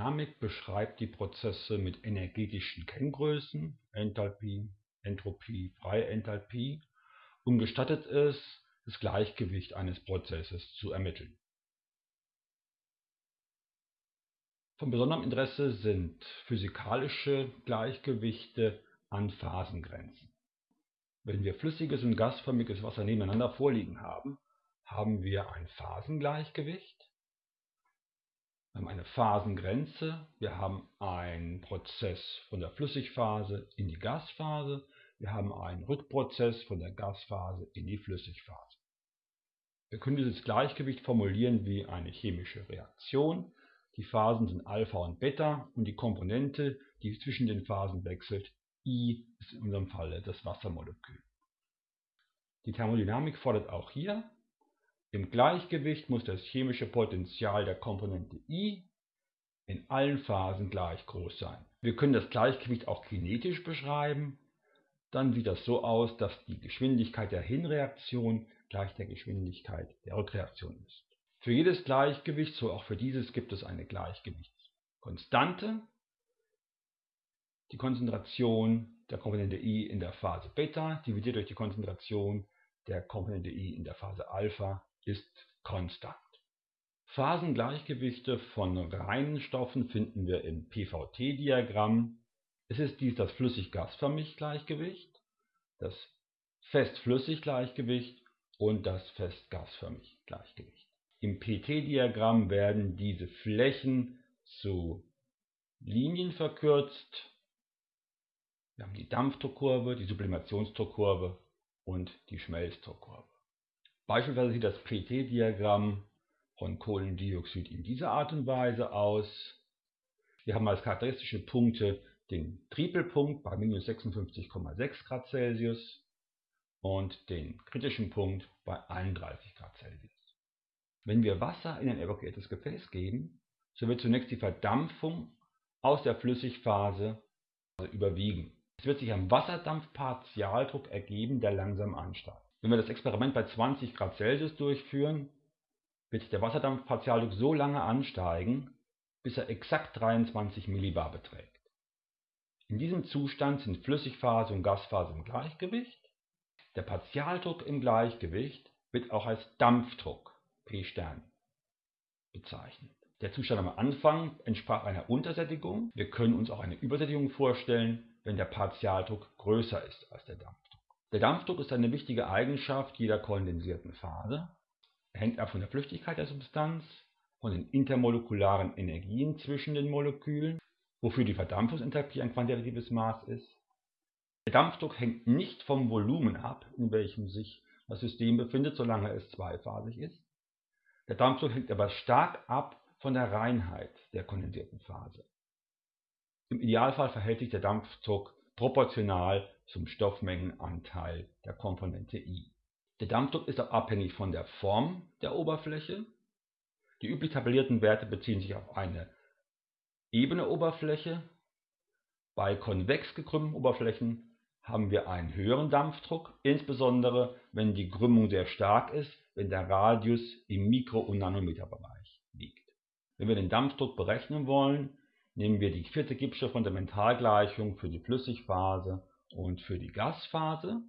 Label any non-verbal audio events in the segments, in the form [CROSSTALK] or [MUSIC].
Thermodynamik beschreibt die Prozesse mit energetischen Kenngrößen (Enthalpie, Entropie, freie Enthalpie) und gestattet es, das Gleichgewicht eines Prozesses zu ermitteln. Von besonderem Interesse sind physikalische Gleichgewichte an Phasengrenzen. Wenn wir flüssiges und gasförmiges Wasser nebeneinander vorliegen haben, haben wir ein Phasengleichgewicht wir haben eine Phasengrenze, wir haben einen Prozess von der Flüssigphase in die Gasphase, wir haben einen Rückprozess von der Gasphase in die Flüssigphase. Wir können dieses Gleichgewicht formulieren wie eine chemische Reaktion. Die Phasen sind Alpha und Beta und die Komponente, die zwischen den Phasen wechselt, I, ist in unserem Falle das Wassermolekül. Die Thermodynamik fordert auch hier im Gleichgewicht muss das chemische Potential der Komponente I in allen Phasen gleich groß sein. Wir können das Gleichgewicht auch kinetisch beschreiben. Dann sieht das so aus, dass die Geschwindigkeit der Hinreaktion gleich der Geschwindigkeit der Rückreaktion ist. Für jedes Gleichgewicht, so auch für dieses, gibt es eine Gleichgewichtskonstante. Die Konzentration der Komponente I in der Phase Beta dividiert durch die Konzentration der Komponente I in der Phase Alpha ist konstant. Phasengleichgewichte von reinen Stoffen finden wir im PVT-Diagramm. Es ist dies das Flüssig-Gasförmig-Gleichgewicht, das Fest-Flüssig-Gleichgewicht und das Fest-Gasförmig-Gleichgewicht. Im PT-Diagramm werden diese Flächen zu Linien verkürzt. Wir haben die Dampfdruckkurve, die Sublimationsdruckkurve und die Schmelzdruckkurve. Beispielsweise sieht das PT-Diagramm von Kohlendioxid in dieser Art und Weise aus. Wir haben als charakteristische Punkte den Tripelpunkt bei minus 56,6 Grad Celsius und den kritischen Punkt bei 31 Grad Celsius. Wenn wir Wasser in ein evakuiertes Gefäß geben, so wird zunächst die Verdampfung aus der Flüssigphase überwiegen. Es wird sich ein Wasserdampfpartialdruck ergeben, der langsam ansteigt. Wenn wir das Experiment bei 20 Grad Celsius durchführen, wird der Wasserdampfpartialdruck so lange ansteigen, bis er exakt 23 Millibar beträgt. In diesem Zustand sind Flüssigphase und Gasphase im Gleichgewicht. Der Partialdruck im Gleichgewicht wird auch als Dampfdruck P bezeichnet. Der Zustand am Anfang entsprach einer Untersättigung. Wir können uns auch eine Übersättigung vorstellen, wenn der Partialdruck größer ist als der Dampfdruck. Der Dampfdruck ist eine wichtige Eigenschaft jeder kondensierten Phase. Er hängt ab von der Flüchtigkeit der Substanz, von den intermolekularen Energien zwischen den Molekülen, wofür die Verdampfungsenthalpie ein quantitatives Maß ist. Der Dampfdruck hängt nicht vom Volumen ab, in welchem sich das System befindet, solange es zweiphasig ist. Der Dampfdruck hängt aber stark ab von der Reinheit der kondensierten Phase. Im Idealfall verhält sich der Dampfdruck proportional zum Stoffmengenanteil der Komponente I. Der Dampfdruck ist auch abhängig von der Form der Oberfläche. Die üblich tabellierten Werte beziehen sich auf eine ebene Oberfläche. Bei konvex gekrümmten Oberflächen haben wir einen höheren Dampfdruck, insbesondere wenn die Krümmung sehr stark ist, wenn der Radius im Mikro- und Nanometerbereich liegt. Wenn wir den Dampfdruck berechnen wollen, Nehmen wir die vierte Gibbsche Fundamentalgleichung für die Flüssigphase und für die Gasphase,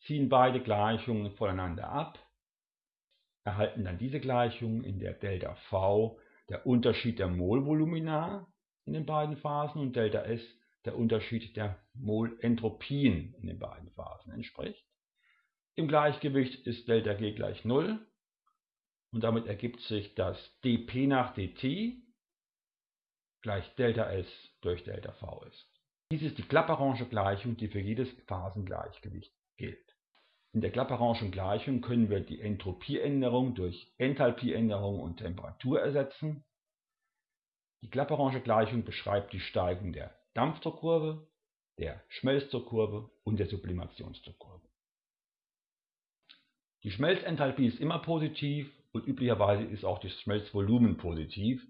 ziehen beide Gleichungen voneinander ab, erhalten dann diese Gleichung, in der Delta V der Unterschied der Molvolumina in den beiden Phasen und Delta S der Unterschied der Molentropien in den beiden Phasen entspricht. Im Gleichgewicht ist Delta G gleich 0 und damit ergibt sich das dP nach dt gleich ΔS durch ΔV ist. Dies ist die Clapeyron'sche-Gleichung, die für jedes Phasengleichgewicht gilt. In der Clapeyron'schen Gleichung können wir die Entropieänderung durch Enthalpieänderung und Temperatur ersetzen. Die Clapeyron'sche Gleichung beschreibt die Steigung der Dampfdruckkurve, der Schmelzdruckkurve und der Sublimationsdruckkurve. Die Schmelzenthalpie ist immer positiv und üblicherweise ist auch das Schmelzvolumen positiv.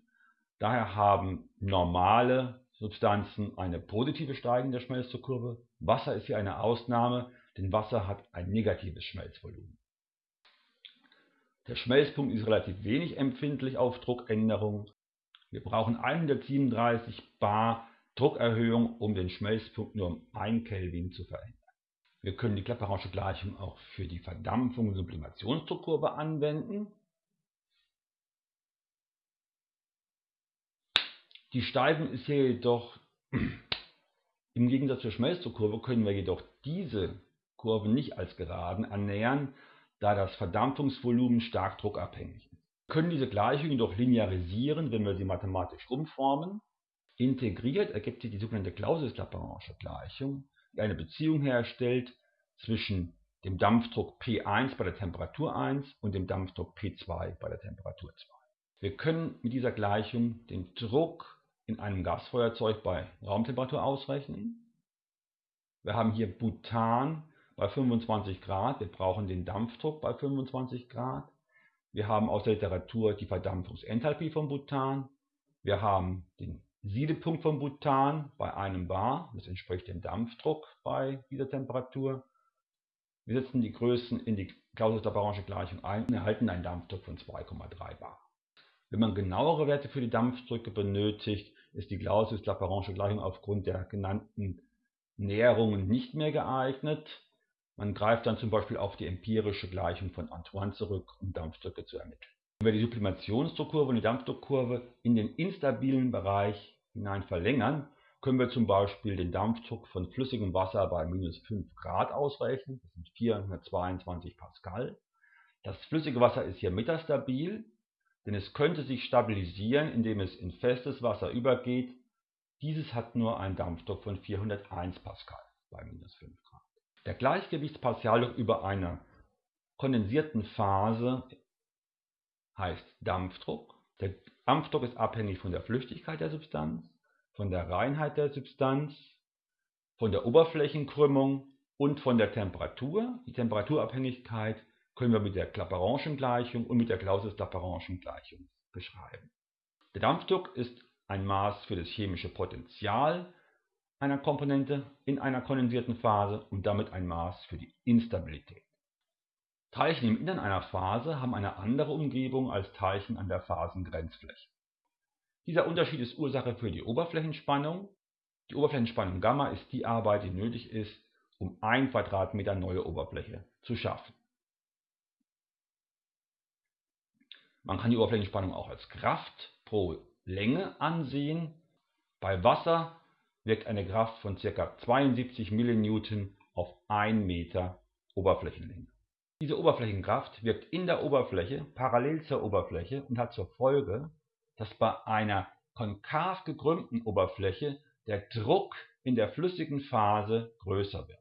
Daher haben normale Substanzen eine positive steigende Schmelzdruckkurve. Wasser ist hier eine Ausnahme, denn Wasser hat ein negatives Schmelzvolumen. Der Schmelzpunkt ist relativ wenig empfindlich auf Druckänderungen. Wir brauchen 137 bar Druckerhöhung, um den Schmelzpunkt nur um 1 Kelvin zu verändern. Wir können die Clapeyron'sche Gleichung auch für die Verdampfung und Sublimationsdruckkurve anwenden. Die Steigung ist hier jedoch, [CLEARS THROAT] im Gegensatz zur Schmelzdruckkurve können wir jedoch diese Kurve nicht als Geraden annähern, da das Verdampfungsvolumen stark druckabhängig ist. Wir können diese Gleichung jedoch linearisieren, wenn wir sie mathematisch umformen. Integriert ergibt sich die sogenannte Clausius-Lapérange Gleichung, die eine Beziehung herstellt zwischen dem Dampfdruck P1 bei der Temperatur 1 und dem Dampfdruck P2 bei der Temperatur 2. Wir können mit dieser Gleichung den Druck in einem Gasfeuerzeug bei Raumtemperatur ausrechnen. Wir haben hier Butan bei 25 Grad, wir brauchen den Dampfdruck bei 25 Grad. Wir haben aus der Literatur die Verdampfungsenthalpie von Butan. Wir haben den Siedepunkt von Butan bei einem Bar, das entspricht dem Dampfdruck bei dieser Temperatur. Wir setzen die Größen in die Clausius-Lapérange Gleichung ein und erhalten einen Dampfdruck von 2,3 Bar. Wenn man genauere Werte für die Dampfdrücke benötigt, ist die Clausius-Lapérange Gleichung aufgrund der genannten Näherungen nicht mehr geeignet. Man greift dann zum Beispiel auf die empirische Gleichung von Antoine zurück, um Dampfdrücke zu ermitteln. Wenn wir die Sublimationsdruckkurve und die Dampfdruckkurve in den instabilen Bereich hinein verlängern, können wir zum Beispiel den Dampfdruck von flüssigem Wasser bei minus 5 Grad ausrechnen. Das sind 422 Pascal. Das flüssige Wasser ist hier metastabil, denn es könnte sich stabilisieren, indem es in festes Wasser übergeht. Dieses hat nur einen Dampfdruck von 401 Pascal bei minus 5 Grad. Der Gleichgewichtspartialdruck über einer kondensierten Phase heißt Dampfdruck. Der Dampfdruck ist abhängig von der Flüchtigkeit der Substanz, von der Reinheit der Substanz, von der Oberflächenkrümmung und von der Temperatur. Die Temperaturabhängigkeit können wir mit der Clapeyron'schen Gleichung und mit der Clausius-Clapeyron'schen Gleichung beschreiben. Der Dampfdruck ist ein Maß für das chemische Potential einer Komponente in einer kondensierten Phase und damit ein Maß für die Instabilität. Teilchen im Innern einer Phase haben eine andere Umgebung als Teilchen an der Phasengrenzfläche. Dieser Unterschied ist Ursache für die Oberflächenspannung. Die Oberflächenspannung Gamma ist die Arbeit, die nötig ist, um 1 Quadratmeter neue Oberfläche zu schaffen. Man kann die Oberflächenspannung auch als Kraft pro Länge ansehen. Bei Wasser wirkt eine Kraft von ca. 72 mN auf 1 Meter Oberflächenlänge. Diese Oberflächenkraft wirkt in der Oberfläche parallel zur Oberfläche und hat zur Folge, dass bei einer konkav gekrümmten Oberfläche der Druck in der flüssigen Phase größer wird.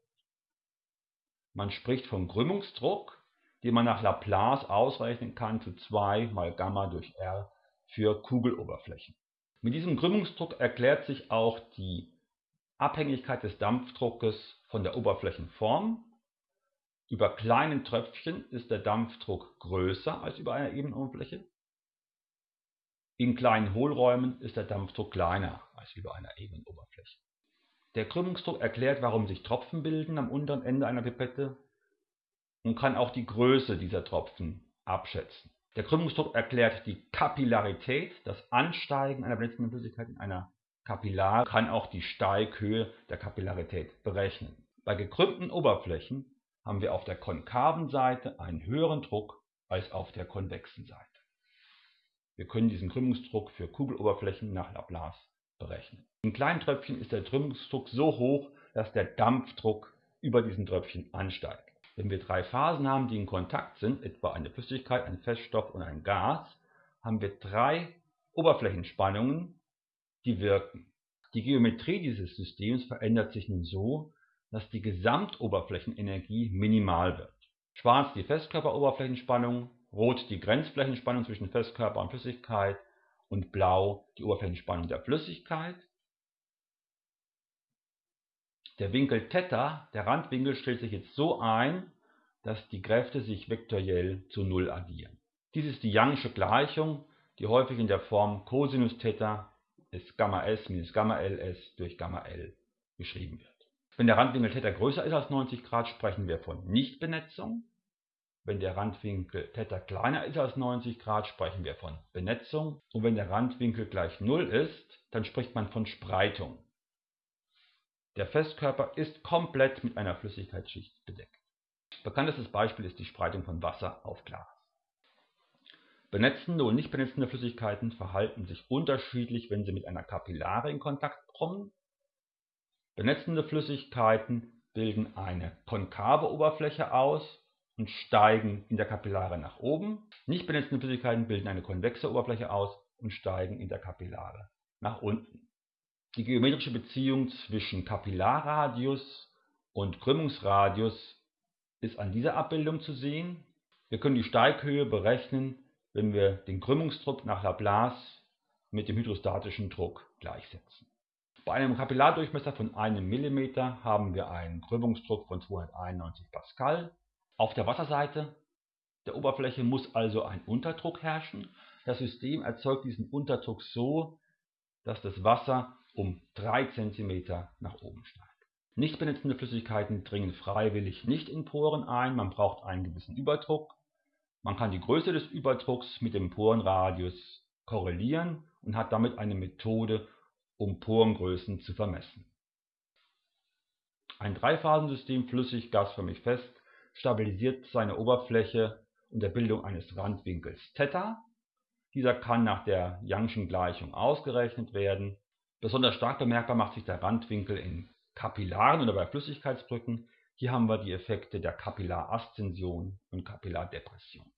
Man spricht vom Krümmungsdruck, den man nach Laplace ausrechnen kann zu 2 mal Gamma durch R für Kugeloberflächen. Mit diesem Krümmungsdruck erklärt sich auch die Abhängigkeit des Dampfdruckes von der Oberflächenform. Über kleinen Tröpfchen ist der Dampfdruck größer als über einer ebenen Oberfläche. In kleinen Hohlräumen ist der Dampfdruck kleiner als über einer ebenen Oberfläche. Der Krümmungsdruck erklärt, warum sich Tropfen bilden am unteren Ende einer Pipette und kann auch die Größe dieser Tropfen abschätzen. Der Krümmungsdruck erklärt die Kapillarität, das Ansteigen einer blitzenden Flüssigkeit in einer Kapillar kann auch die Steighöhe der Kapillarität berechnen. Bei gekrümmten Oberflächen haben wir auf der konkaven Seite einen höheren Druck als auf der konvexen Seite. Wir können diesen Krümmungsdruck für Kugeloberflächen nach Laplace berechnen. In kleinen Tröpfchen ist der Krümmungsdruck so hoch, dass der Dampfdruck über diesen Tröpfchen ansteigt. Wenn wir drei Phasen haben, die in Kontakt sind, etwa eine Flüssigkeit, ein Feststoff und ein Gas, haben wir drei Oberflächenspannungen, die wirken. Die Geometrie dieses Systems verändert sich nun so, dass die Gesamtoberflächenenergie minimal wird. Schwarz die Festkörperoberflächenspannung, rot die Grenzflächenspannung zwischen Festkörper und Flüssigkeit und blau die Oberflächenspannung der Flüssigkeit. Der Winkel Theta, der Randwinkel, stellt sich jetzt so ein, dass die Kräfte sich vektoriell zu Null addieren. Dies ist die Young'sche Gleichung, die häufig in der Form Cosinus Theta ist Gamma S minus Gamma LS durch Gamma L geschrieben wird. Wenn der Randwinkel Theta größer ist als 90 Grad, sprechen wir von Nichtbenetzung. Wenn der Randwinkel θ kleiner ist als 90 Grad, sprechen wir von Benetzung. Und wenn der Randwinkel gleich 0 ist, dann spricht man von Spreitung. Der Festkörper ist komplett mit einer Flüssigkeitsschicht bedeckt. Bekanntestes Beispiel ist die Spreitung von Wasser auf Glas. Benetzende und nicht benetzende Flüssigkeiten verhalten sich unterschiedlich, wenn sie mit einer Kapillare in Kontakt kommen. Benetzende Flüssigkeiten bilden eine konkave Oberfläche aus und steigen in der Kapillare nach oben. Nicht benetzende Flüssigkeiten bilden eine konvexe Oberfläche aus und steigen in der Kapillare nach unten. Die geometrische Beziehung zwischen Kapillarradius und Krümmungsradius ist an dieser Abbildung zu sehen. Wir können die Steighöhe berechnen, wenn wir den Krümmungsdruck nach Laplace mit dem hydrostatischen Druck gleichsetzen. Bei einem Kapillardurchmesser von einem mm haben wir einen Krümmungsdruck von 291 Pascal. Auf der Wasserseite der Oberfläche muss also ein Unterdruck herrschen. Das System erzeugt diesen Unterdruck so, dass das Wasser um 3 cm nach oben steigt. Nicht benetzende Flüssigkeiten dringen freiwillig nicht in Poren ein, man braucht einen gewissen Überdruck. Man kann die Größe des Überdrucks mit dem Porenradius korrelieren und hat damit eine Methode, um Porengrößen zu vermessen. Ein Dreiphasensystem flüssig, gasförmig fest stabilisiert seine Oberfläche unter Bildung eines Randwinkels θ. Dieser kann nach der Young'schen Gleichung ausgerechnet werden. Besonders stark bemerkbar macht sich der Randwinkel in Kapillaren oder bei Flüssigkeitsbrücken. Hier haben wir die Effekte der Kapillaraszension und Kapillardepression